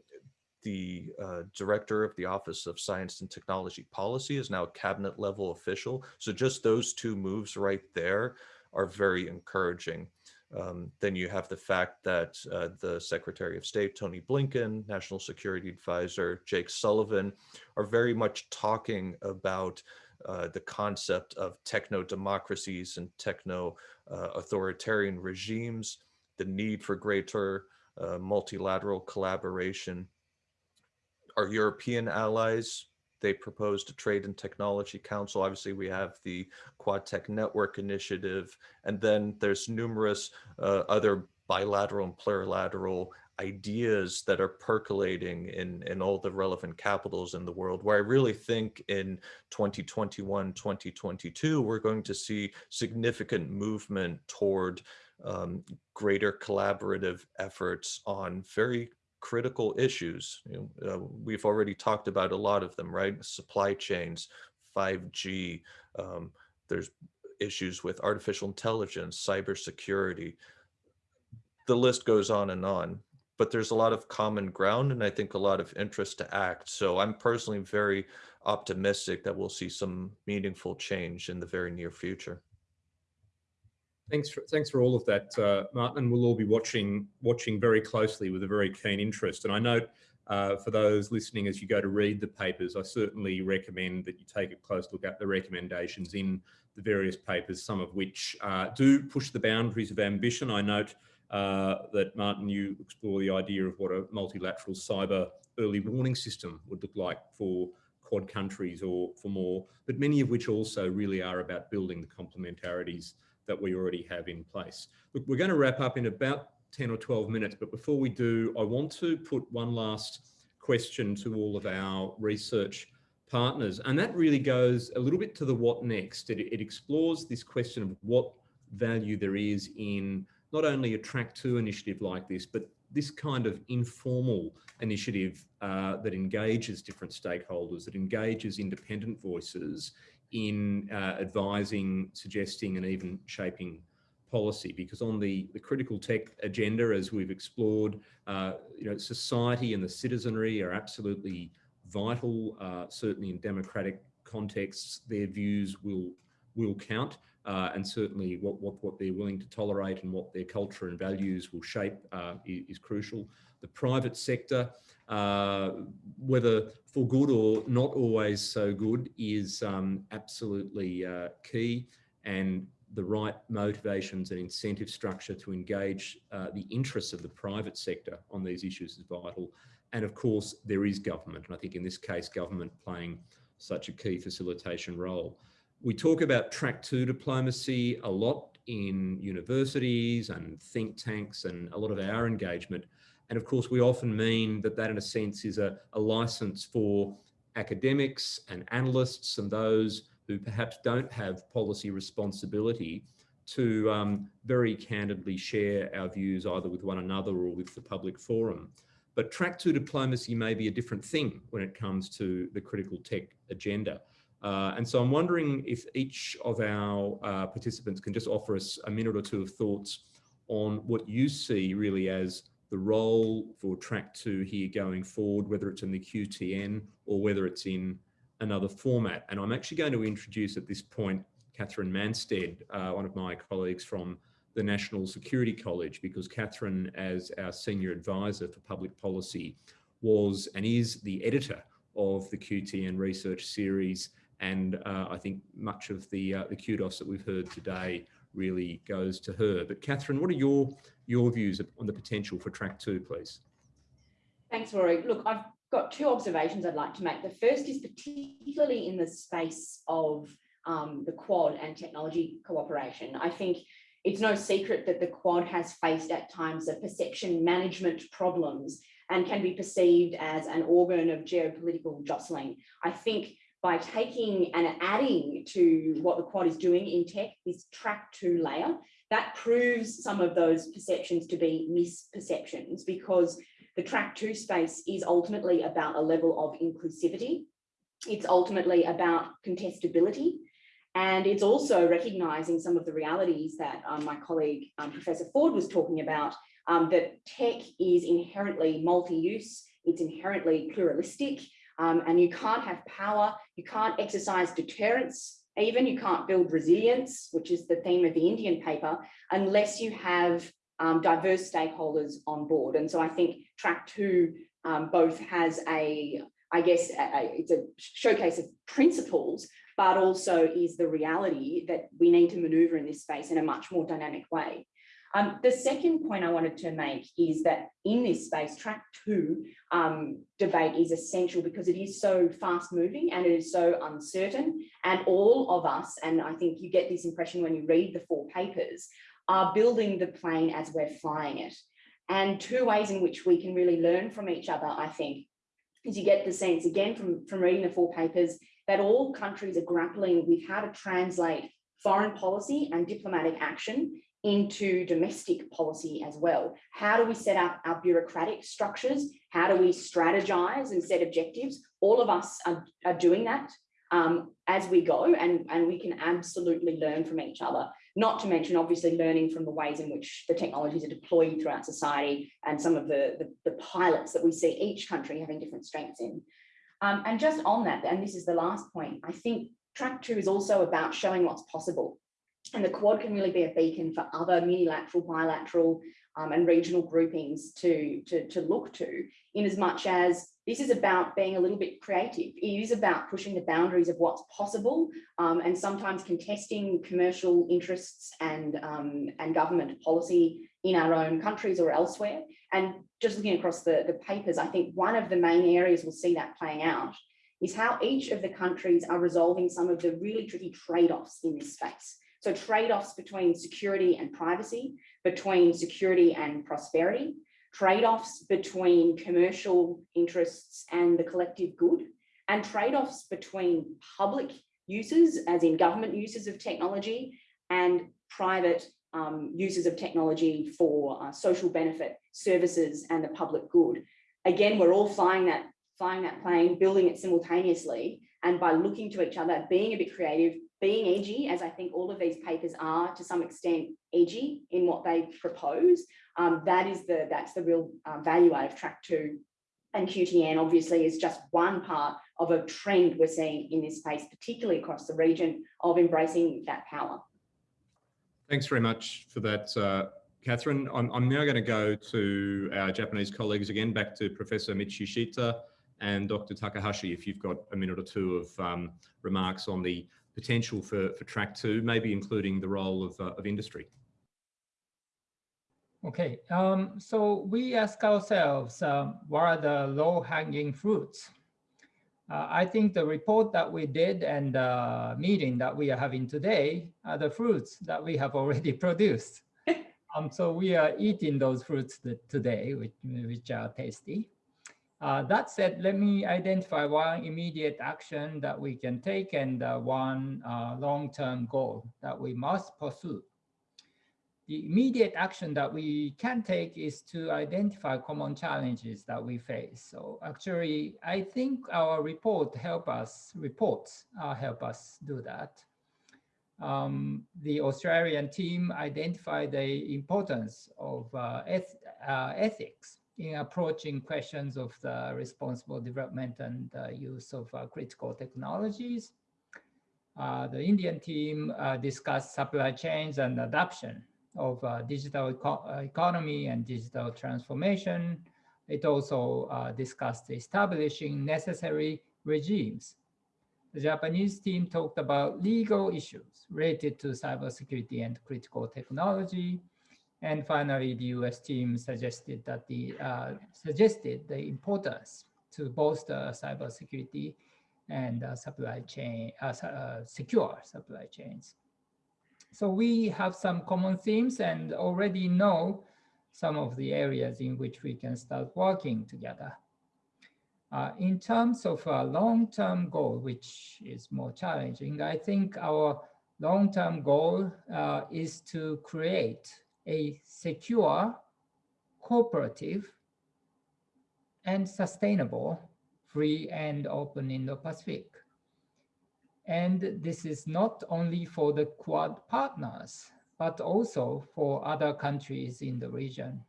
the uh, director of the Office of Science and Technology Policy is now a cabinet level official. So just those two moves right there are very encouraging. Um, then you have the fact that uh, the Secretary of State, Tony Blinken, National Security Advisor, Jake Sullivan, are very much talking about uh, the concept of techno-democracies and techno-authoritarian uh, regimes, the need for greater uh, multilateral collaboration, our European allies, they proposed a trade and technology council. Obviously, we have the Quad Tech Network Initiative, and then there's numerous uh, other bilateral and plurilateral ideas that are percolating in, in all the relevant capitals in the world, where I really think in 2021, 2022, we're going to see significant movement toward um, greater collaborative efforts on very critical issues. You know, uh, we've already talked about a lot of them, right? Supply chains, 5G, um, there's issues with artificial intelligence, cybersecurity. the list goes on and on. But there's a lot of common ground and I think a lot of interest to act. So I'm personally very optimistic that we'll see some meaningful change in the very near future. Thanks for, thanks for all of that, uh, Martin. We'll all be watching watching very closely with a very keen interest. And I note uh, for those listening as you go to read the papers, I certainly recommend that you take a close look at the recommendations in the various papers, some of which uh, do push the boundaries of ambition. I note uh, that, Martin, you explore the idea of what a multilateral cyber early warning system would look like for Quad countries or for more, but many of which also really are about building the complementarities that we already have in place. Look, we're going to wrap up in about 10 or 12 minutes, but before we do, I want to put one last question to all of our research partners. And that really goes a little bit to the what next. It, it explores this question of what value there is in not only a track two initiative like this, but this kind of informal initiative uh, that engages different stakeholders, that engages independent voices in uh, advising, suggesting, and even shaping policy. Because on the, the critical tech agenda, as we've explored, uh, you know, society and the citizenry are absolutely vital. Uh, certainly in democratic contexts, their views will will count. Uh, and certainly what, what, what they're willing to tolerate and what their culture and values will shape uh, is, is, crucial. The private sector, uh, whether for good or not always so good, is um, absolutely uh, key. And the right motivations and incentive structure to engage uh, the interests of the private sector on these issues is vital. And of course, there is government. And I think in this case, government playing such a key facilitation role. We talk about track two diplomacy a lot in universities and think tanks and a lot of our engagement. And of course, we often mean that that in a sense is a, a license for academics and analysts and those who perhaps don't have policy responsibility to um, very candidly share our views either with one another or with the public forum. But track two diplomacy may be a different thing when it comes to the critical tech agenda. Uh, and so I'm wondering if each of our uh, participants can just offer us a minute or two of thoughts on what you see really as the role for track two here going forward, whether it's in the QTN or whether it's in another format. And I'm actually going to introduce at this point Katherine Mansted, uh, one of my colleagues from the National Security College, because Katherine, as our senior advisor for public policy, was and is the editor of the QTN research series and uh, I think much of the uh, the kudos that we've heard today really goes to her. But Katherine, what are your your views on the potential for track two, please? Thanks, Rory. Look, I've got two observations I'd like to make. The first is particularly in the space of um, the Quad and technology cooperation. I think it's no secret that the Quad has faced at times a perception management problems and can be perceived as an organ of geopolitical jostling. I think by taking and adding to what the quad is doing in tech, this track two layer, that proves some of those perceptions to be misperceptions because the track two space is ultimately about a level of inclusivity. It's ultimately about contestability. And it's also recognizing some of the realities that um, my colleague, um, Professor Ford was talking about, um, that tech is inherently multi-use, it's inherently pluralistic, um, and you can't have power, you can't exercise deterrence, even you can't build resilience, which is the theme of the Indian paper, unless you have um, diverse stakeholders on board. And so I think track two um, both has a, I guess, a, a, it's a showcase of principles, but also is the reality that we need to maneuver in this space in a much more dynamic way. Um, the second point I wanted to make is that in this space, track two um, debate is essential because it is so fast moving and it is so uncertain. And all of us, and I think you get this impression when you read the four papers, are building the plane as we're flying it. And two ways in which we can really learn from each other, I think, is you get the sense again from, from reading the four papers that all countries are grappling with how to translate foreign policy and diplomatic action into domestic policy as well. How do we set up our bureaucratic structures? How do we strategize and set objectives? All of us are, are doing that um, as we go and, and we can absolutely learn from each other. not to mention obviously learning from the ways in which the technologies are deployed throughout society and some of the, the, the pilots that we see each country having different strengths in. Um, and just on that, and this is the last point, I think track two is also about showing what's possible. And the Quad can really be a beacon for other unilateral, bilateral um, and regional groupings to, to, to look to in as much as this is about being a little bit creative. It is about pushing the boundaries of what's possible um, and sometimes contesting commercial interests and, um, and government policy in our own countries or elsewhere. And just looking across the, the papers, I think one of the main areas we'll see that playing out is how each of the countries are resolving some of the really tricky trade-offs in this space. So trade-offs between security and privacy, between security and prosperity, trade-offs between commercial interests and the collective good, and trade-offs between public uses, as in government uses of technology, and private um, uses of technology for uh, social benefit, services, and the public good. Again, we're all flying that, flying that plane, building it simultaneously, and by looking to each other, being a bit creative, being edgy, as I think all of these papers are to some extent edgy in what they propose, um, that is the that's the real uh, value out of track two. And QTN obviously is just one part of a trend we're seeing in this space, particularly across the region of embracing that power. Thanks very much for that, uh, Katherine. I'm, I'm now going to go to our Japanese colleagues again, back to Professor Michishita and Dr. Takahashi, if you've got a minute or two of um, remarks on the potential for, for track two, maybe including the role of, uh, of industry. Okay, um, so we ask ourselves, um, what are the low-hanging fruits? Uh, I think the report that we did and the meeting that we are having today are the fruits that we have already produced. um, so we are eating those fruits today, which, which are tasty. Uh, that said, let me identify one immediate action that we can take and uh, one uh, long-term goal that we must pursue. The immediate action that we can take is to identify common challenges that we face. So actually, I think our report help us, reports uh, help us do that. Um, the Australian team identified the importance of uh, eth uh, ethics in approaching questions of the responsible development and uh, use of uh, critical technologies. Uh, the Indian team uh, discussed supply chains and adoption of uh, digital eco economy and digital transformation. It also uh, discussed establishing necessary regimes. The Japanese team talked about legal issues related to cybersecurity and critical technology. And finally, the US team suggested that the uh, suggested the importance to bolster cybersecurity and uh, supply chain, uh, uh secure supply chains. So we have some common themes and already know some of the areas in which we can start working together. Uh, in terms of a long-term goal, which is more challenging, I think our long-term goal uh, is to create a secure, cooperative, and sustainable free and open Indo-Pacific. And this is not only for the Quad partners, but also for other countries in the region.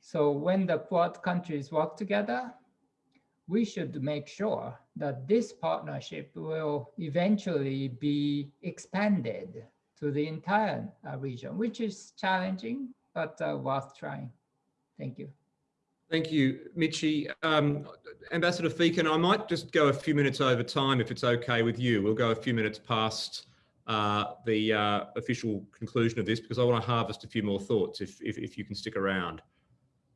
So when the Quad countries work together, we should make sure that this partnership will eventually be expanded to the entire uh, region, which is challenging, but uh, worth trying. Thank you. Thank you, Michi. Um, Ambassador Feakin, I might just go a few minutes over time if it's okay with you. We'll go a few minutes past uh, the uh, official conclusion of this because I want to harvest a few more thoughts if, if, if you can stick around.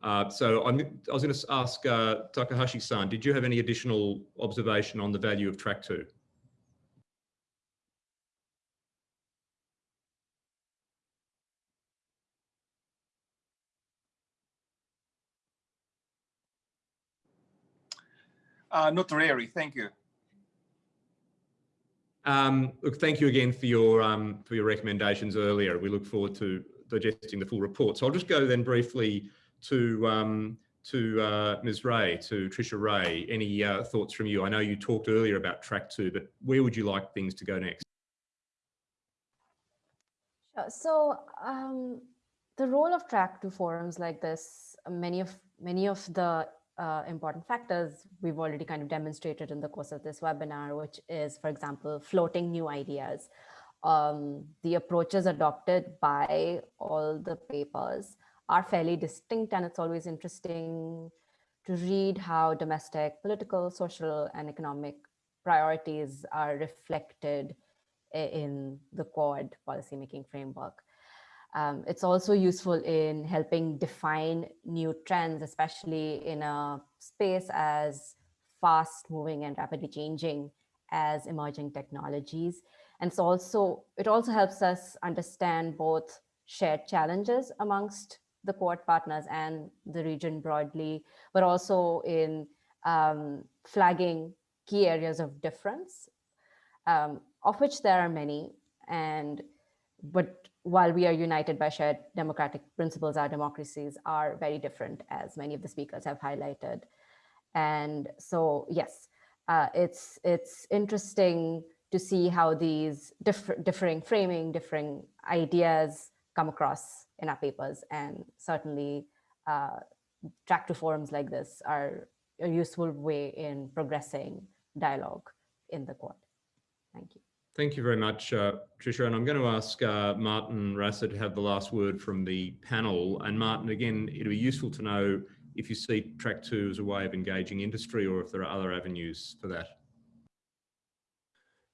Uh, so I'm, i was going to ask uh, Takahashi-san, did you have any additional observation on the value of track two? Uh, not really. Thank you. Um, look, thank you again for your um, for your recommendations earlier. We look forward to digesting the full report. So I'll just go then briefly to um, to uh, Ms. Ray, to Trisha Ray. Any uh, thoughts from you? I know you talked earlier about track two, but where would you like things to go next? So um, the role of track two forums like this, many of many of the uh, important factors we've already kind of demonstrated in the course of this webinar, which is, for example, floating new ideas. Um, the approaches adopted by all the papers are fairly distinct and it's always interesting to read how domestic political, social, and economic priorities are reflected in the Quad policymaking framework. Um, it's also useful in helping define new trends, especially in a space as fast moving and rapidly changing as emerging technologies. And so also, it also helps us understand both shared challenges amongst the Quad partners and the region broadly, but also in um, flagging key areas of difference, um, of which there are many. And but while we are united by shared democratic principles, our democracies are very different, as many of the speakers have highlighted. And so, yes, uh, it's it's interesting to see how these differ, differing framing, differing ideas come across in our papers. And certainly uh, track two forums like this are a useful way in progressing dialogue in the Quad. Thank you. Thank you very much, uh, Trisha. And I'm going to ask uh, Martin Rasser to have the last word from the panel. And Martin, again, it'd be useful to know if you see track two as a way of engaging industry or if there are other avenues for that.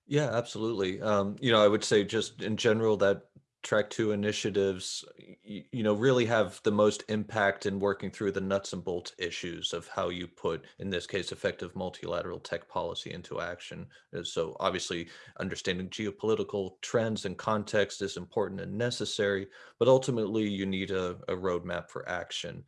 Yeah, absolutely. Um, you know, I would say just in general that track two initiatives you, you, know really have the most impact in working through the nuts and bolts issues of how you put in this case effective multilateral tech policy into action. Uh, so obviously understanding geopolitical trends and context is important and necessary but ultimately you need a, a roadmap for action.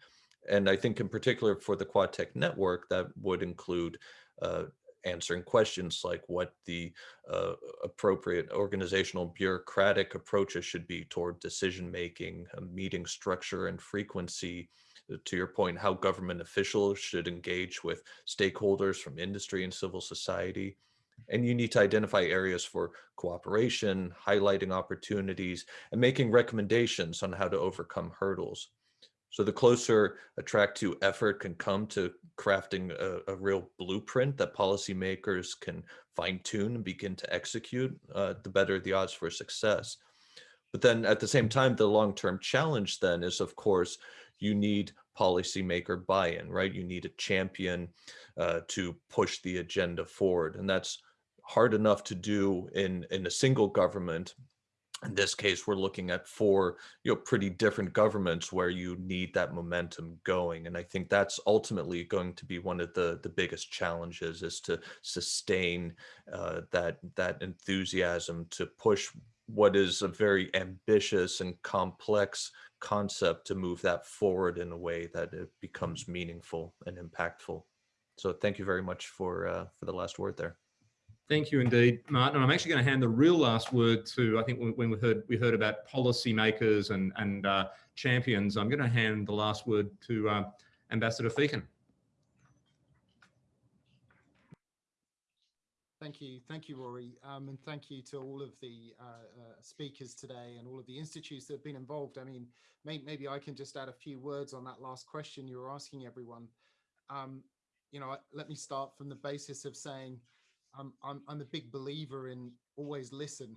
And i think in particular for the quad tech network that would include uh, answering questions like what the uh, appropriate organizational bureaucratic approaches should be toward decision making, meeting structure and frequency, uh, to your point, how government officials should engage with stakeholders from industry and civil society. And you need to identify areas for cooperation, highlighting opportunities, and making recommendations on how to overcome hurdles. So the closer a track two effort can come to crafting a, a real blueprint that policymakers can fine tune and begin to execute, uh, the better the odds for success. But then at the same time, the long-term challenge then is, of course, you need policymaker buy-in, right? You need a champion uh, to push the agenda forward. And that's hard enough to do in, in a single government in this case, we're looking at four, you know, pretty different governments where you need that momentum going. And I think that's ultimately going to be one of the, the biggest challenges is to sustain uh, that, that enthusiasm to push what is a very ambitious and complex concept to move that forward in a way that it becomes meaningful and impactful. So thank you very much for, uh, for the last word there. Thank you indeed, Martin. And I'm actually going to hand the real last word to, I think when we heard we heard about policymakers and, and uh, champions, I'm going to hand the last word to uh, Ambassador Feakin. Thank you. Thank you, Rory. Um, and thank you to all of the uh, uh, speakers today and all of the institutes that have been involved. I mean, may, maybe I can just add a few words on that last question you were asking everyone. Um, you know, let me start from the basis of saying, I'm, I'm, I'm a big believer in always listen.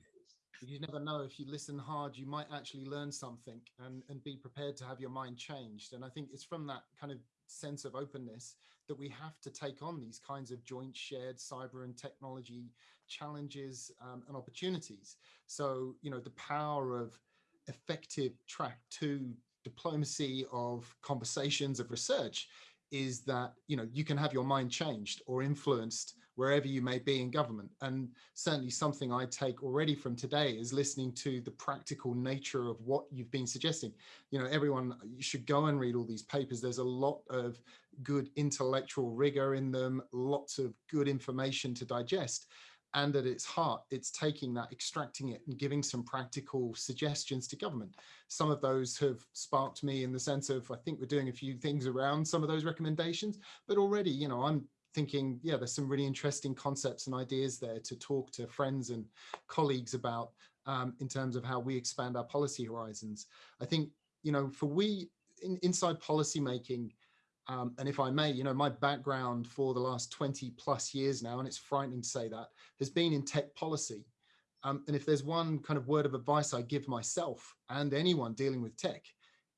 You never know if you listen hard, you might actually learn something and, and be prepared to have your mind changed. And I think it's from that kind of sense of openness that we have to take on these kinds of joint shared cyber and technology challenges um, and opportunities. So, you know, the power of effective track two diplomacy of conversations of research is that, you know, you can have your mind changed or influenced wherever you may be in government. And certainly something I take already from today is listening to the practical nature of what you've been suggesting. You know, everyone, you should go and read all these papers. There's a lot of good intellectual rigor in them, lots of good information to digest. And at its heart, it's taking that, extracting it and giving some practical suggestions to government. Some of those have sparked me in the sense of, I think we're doing a few things around some of those recommendations, but already, you know, I'm thinking, yeah, there's some really interesting concepts and ideas there to talk to friends and colleagues about um, in terms of how we expand our policy horizons. I think, you know, for we in, inside policy making, um, and if I may, you know, my background for the last 20 plus years now, and it's frightening to say that, has been in tech policy. Um, and if there's one kind of word of advice I give myself and anyone dealing with tech,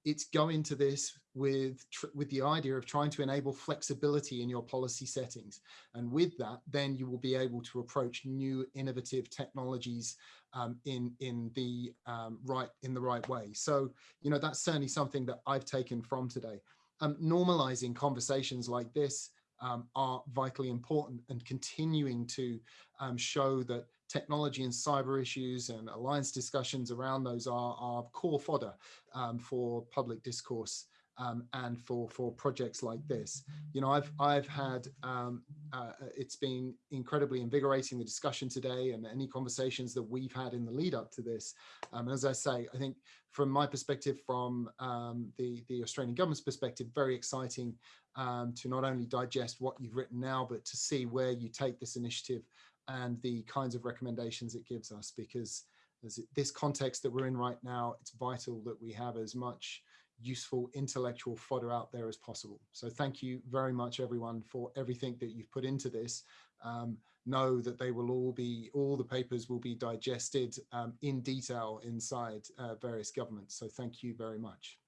it's go into this with with the idea of trying to enable flexibility in your policy settings. And with that then you will be able to approach new innovative technologies um, in in the um, right in the right way. So you know that's certainly something that I've taken from today. Um, normalizing conversations like this um, are vitally important and continuing to um, show that technology and cyber issues and alliance discussions around those are, are core fodder um, for public discourse um, and for for projects like this. You know, I've I've had um, uh, it's been incredibly invigorating the discussion today and any conversations that we've had in the lead up to this. Um, as I say, I think from my perspective, from um, the the Australian government's perspective, very exciting um, to not only digest what you've written now, but to see where you take this initiative and the kinds of recommendations it gives us because As this context that we're in right now, it's vital that we have as much useful intellectual fodder out there as possible. So thank you very much everyone for everything that you've put into this. Um, know that they will all be, all the papers will be digested um, in detail inside uh, various governments. So thank you very much.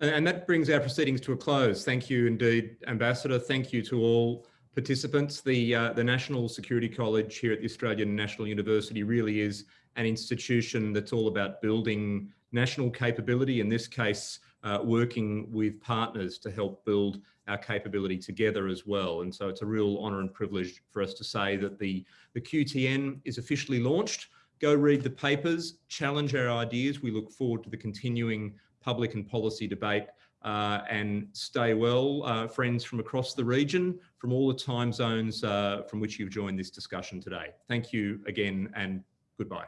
And that brings our proceedings to a close. Thank you indeed, Ambassador. Thank you to all participants. The, uh, the National Security College here at the Australian National University really is an institution that's all about building national capability, in this case, uh, working with partners to help build our capability together as well. And so it's a real honour and privilege for us to say that the, the QTN is officially launched. Go read the papers, challenge our ideas. We look forward to the continuing public and policy debate uh, and stay well, uh, friends from across the region, from all the time zones uh, from which you've joined this discussion today. Thank you again and goodbye.